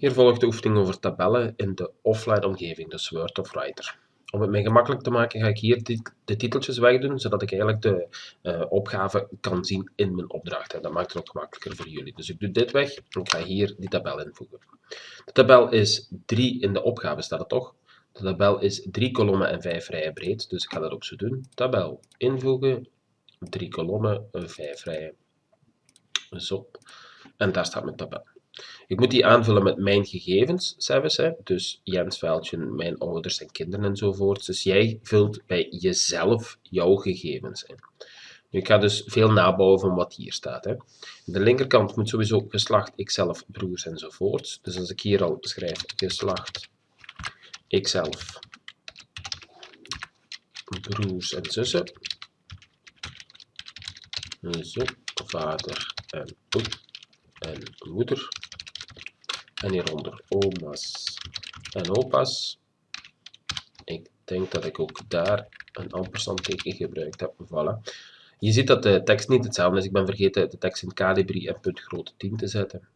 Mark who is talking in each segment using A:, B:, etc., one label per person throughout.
A: Hier volgt de oefening over tabellen in de offline omgeving, dus Word of Writer. Om het mij gemakkelijk te maken ga ik hier de titeltjes wegdoen, zodat ik eigenlijk de uh, opgave kan zien in mijn opdracht. En dat maakt het ook gemakkelijker voor jullie. Dus ik doe dit weg en ik ga hier die tabel invoegen. De tabel is 3 in de opgave, staat het toch? De tabel is 3 kolommen en 5 rijen breed, dus ik ga dat ook zo doen. Tabel invoegen, 3 kolommen, 5 rijen. Zo. En daar staat mijn tabel. Ik moet die aanvullen met mijn gegevens, zelfs, hè? dus Jens Veldje, mijn ouders en kinderen enzovoort. Dus jij vult bij jezelf jouw gegevens in. Nu, ik ga dus veel nabouwen van wat hier staat. Hè. De linkerkant moet sowieso geslacht, ikzelf, broers enzovoort. Dus als ik hier al schrijf geslacht, ikzelf, broers en zussen. Zo, vader en, en moeder en hieronder oma's en opa's. Ik denk dat ik ook daar een ampersandteken gebruikt heb. Voilà. Je ziet dat de tekst niet hetzelfde is. Ik ben vergeten de tekst in Calibri en punt grote 10 te zetten.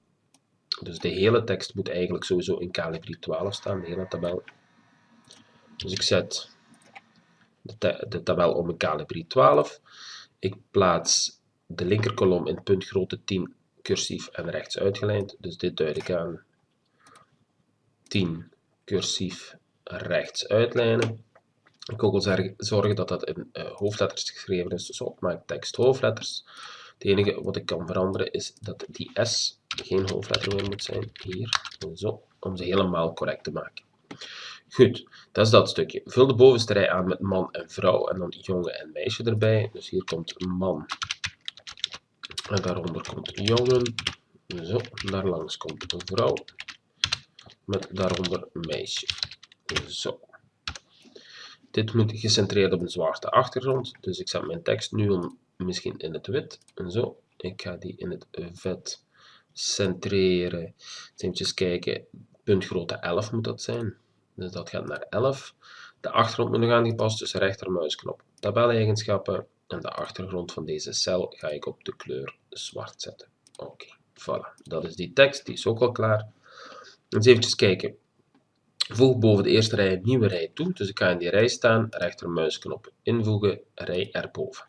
A: Dus de hele tekst moet eigenlijk sowieso in Calibri 12 staan, de hele tabel. Dus ik zet de, de tabel om in Calibri 12. Ik plaats de linkerkolom in punt grote 10 cursief en rechts uitgelijnd. Dus dit duid ik aan 10 cursief rechts uitlijnen. Ik wil zorgen dat dat in uh, hoofdletters geschreven is, dus opmaak tekst hoofdletters. Het enige wat ik kan veranderen is dat die S geen hoofdletter meer moet zijn, hier, zo, om ze helemaal correct te maken. Goed, dat is dat stukje. Vul de bovenste rij aan met man en vrouw en dan jongen en meisje erbij. Dus hier komt man en daaronder komt jongen. Zo, daar langs komt vrouw met daaronder meisje. Zo. Dit moet gecentreerd op een zwarte achtergrond, dus ik zet mijn tekst nu misschien in het wit. En zo. Ik ga die in het vet centreren. Eens kijken, puntgrootte 11 moet dat zijn. Dus dat gaat naar 11. De achtergrond moet nog aangepast, dus rechtermuisknop tabeleigenschappen. En de achtergrond van deze cel ga ik op de kleur zwart zetten. Oké, voilà. Dat is die tekst, die is ook al klaar. Eens even kijken. Voeg boven de eerste rij een nieuwe rij toe. Dus ik ga in die rij staan, rechtermuisknop invoegen, rij erboven.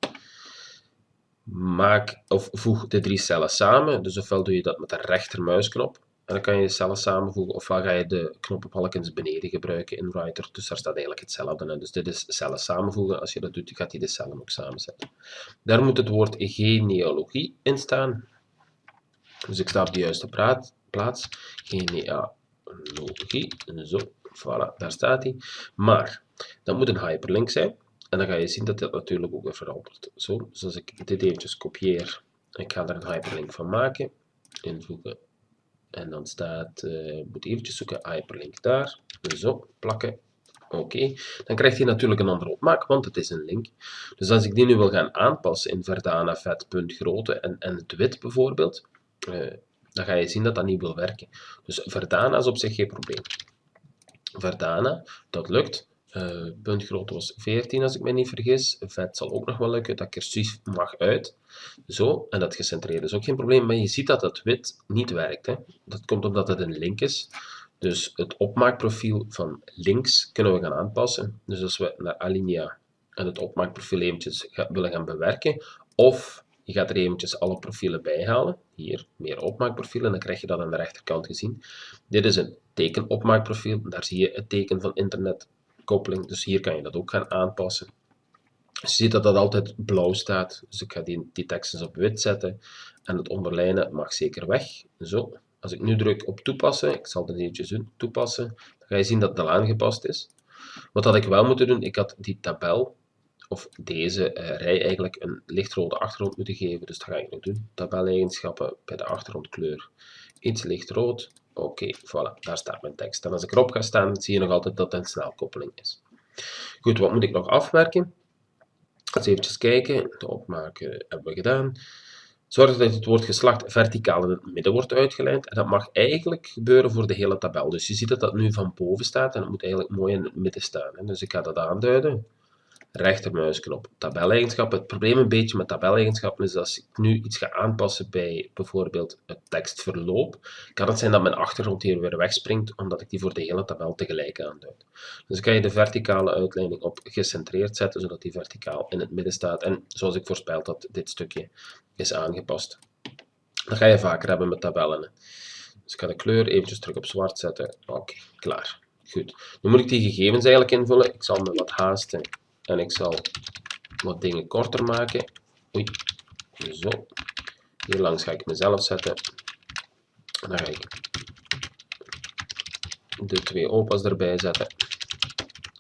A: Maak of voeg de drie cellen samen. Dus ofwel doe je dat met de rechtermuisknop. En dan kan je de cellen samenvoegen, ofwel ga je de knoppenbalkens beneden gebruiken in Writer. Dus daar staat eigenlijk hetzelfde in. Dus dit is cellen samenvoegen. Als je dat doet, gaat hij de cellen ook samenzetten. Daar moet het woord genealogie in staan. Dus ik sta op de juiste plaats. Genealogie. Zo, voilà, daar staat hij. Maar, dat moet een hyperlink zijn. En dan ga je zien dat dit natuurlijk ook weer verandert. Zo, dus als ik dit eventjes kopieer, ik ga er een hyperlink van maken, invoegen, en dan staat, uh, moet eventjes zoeken, hyperlink daar, zo, plakken, oké. Dan krijgt hij natuurlijk een andere opmaak, want het is een link. Dus als ik die nu wil gaan aanpassen in Verdana, vet, punt, grootte en, en het wit bijvoorbeeld, uh, dan ga je zien dat dat niet wil werken. Dus Verdana is op zich geen probleem. Verdana, dat lukt. Uh, puntgrootte was 14 als ik me niet vergis. Vet zal ook nog wel lukken. Dat cursief mag uit. Zo, en dat gecentreerd is ook geen probleem. Maar je ziet dat het wit niet werkt. Hè. Dat komt omdat het een link is. Dus het opmaakprofiel van links kunnen we gaan aanpassen. Dus als we naar Alinea en het opmaakprofiel eventjes willen gaan bewerken, of je gaat er eventjes alle profielen bij halen. Hier, meer opmaakprofielen, dan krijg je dat aan de rechterkant gezien. Dit is een tekenopmaakprofiel. Daar zie je het teken van internetkoppeling. Dus hier kan je dat ook gaan aanpassen. Je ziet dat dat altijd blauw staat. Dus ik ga die, die tekst eens op wit zetten. En het onderlijnen mag zeker weg. Zo. Als ik nu druk op toepassen, ik zal dit eventjes toepassen, dan ga je zien dat het al aangepast is. Wat had ik wel moeten doen, ik had die tabel of deze uh, rij eigenlijk een lichtrode achtergrond moeten geven. Dus dat ga ik nog doen. Tabeleigenschappen bij de achtergrondkleur iets lichtrood. Oké, voilà, daar staat mijn tekst. En als ik erop ga staan, zie je nog altijd dat het een snelkoppeling is. Goed, wat moet ik nog afwerken? Eens even kijken. De opmaken hebben we gedaan. Zorg dat het woord geslacht verticaal in het midden wordt uitgelijnd. En dat mag eigenlijk gebeuren voor de hele tabel. Dus je ziet dat dat nu van boven staat en het moet eigenlijk mooi in het midden staan. Dus ik ga dat aanduiden rechtermuisknop tabeleigenschappen. Het probleem een beetje met tabeleigenschappen is dat als ik nu iets ga aanpassen bij bijvoorbeeld het tekstverloop, kan het zijn dat mijn achtergrond hier weer wegspringt, omdat ik die voor de hele tabel tegelijk aanduid. Dus kan je de verticale uitleiding op gecentreerd zetten, zodat die verticaal in het midden staat. En zoals ik voorspeld had, dit stukje is aangepast. Dat ga je vaker hebben met tabellen. Dus ik ga de kleur eventjes terug op zwart zetten. Oké, klaar. Goed. Nu moet ik die gegevens eigenlijk invullen. Ik zal me wat haasten en ik zal wat dingen korter maken. Oei, zo. Hier langs ga ik mezelf zetten. En dan ga ik de twee opa's erbij zetten.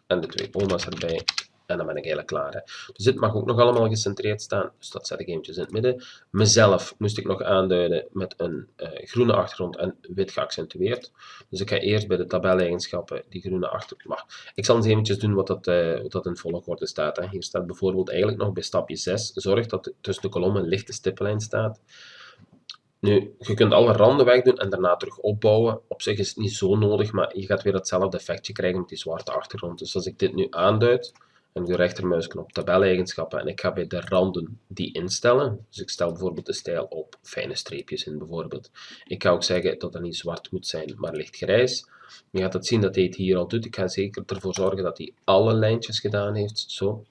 A: En de twee oma's erbij. En dan ben ik eigenlijk klaar. Hè. Dus dit mag ook nog allemaal gecentreerd staan. Dus dat zet ik eventjes in het midden. Mezelf moest ik nog aanduiden met een uh, groene achtergrond en wit geaccentueerd. Dus ik ga eerst bij de tabeleigenschappen die groene achtergrond. Ik zal eens eventjes doen wat dat, uh, wat dat in volgorde staat. Hè. Hier staat bijvoorbeeld eigenlijk nog bij stapje 6. Zorg dat tussen de kolommen een lichte stippellijn staat. Nu, je kunt alle randen wegdoen en daarna terug opbouwen. Op zich is het niet zo nodig, maar je gaat weer hetzelfde effectje krijgen met die zwarte achtergrond. Dus als ik dit nu aanduid, en de rechtermuisknop tabeleigenschappen en ik ga bij de randen die instellen. Dus ik stel bijvoorbeeld de stijl op fijne streepjes in bijvoorbeeld. Ik ga ook zeggen dat het niet zwart moet zijn, maar lichtgrijs. Je gaat het zien dat hij het hier al doet. Ik ga zeker ervoor zorgen dat hij alle lijntjes gedaan heeft. Zo.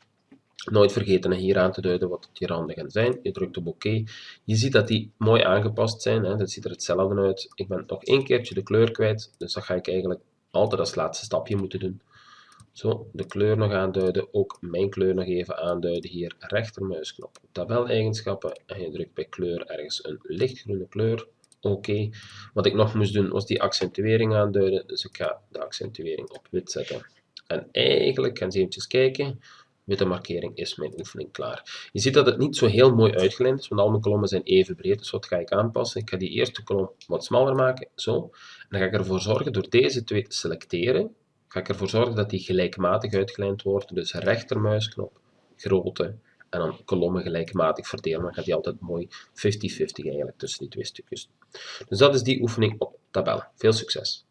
A: Nooit vergeten hier aan te duiden wat die randen gaan zijn. Je drukt op oké. Je ziet dat die mooi aangepast zijn. Hè. Dat ziet er hetzelfde uit. Ik ben nog één keertje de kleur kwijt. Dus dat ga ik eigenlijk altijd als laatste stapje moeten doen. Zo, de kleur nog aanduiden, ook mijn kleur nog even aanduiden hier, rechtermuisknop, tabeleigenschappen en je drukt bij kleur ergens een lichtgroene kleur. Oké, wat ik nog moest doen was die accentuering aanduiden, dus ik ga de accentuering op wit zetten. En eigenlijk, gaan ze eventjes kijken, witte markering is mijn oefening klaar. Je ziet dat het niet zo heel mooi uitgelijnd is, want al mijn kolommen zijn even breed, dus wat ga ik aanpassen? Ik ga die eerste kolom wat smaller maken, zo. En dan ga ik ervoor zorgen door deze twee te selecteren, ga ik ervoor zorgen dat die gelijkmatig uitgelijnd wordt. Dus rechtermuisknop, grootte en dan kolommen gelijkmatig verdelen. Dan gaat die altijd mooi 50-50 eigenlijk tussen die twee stukjes. Dus dat is die oefening op tabellen. Veel succes!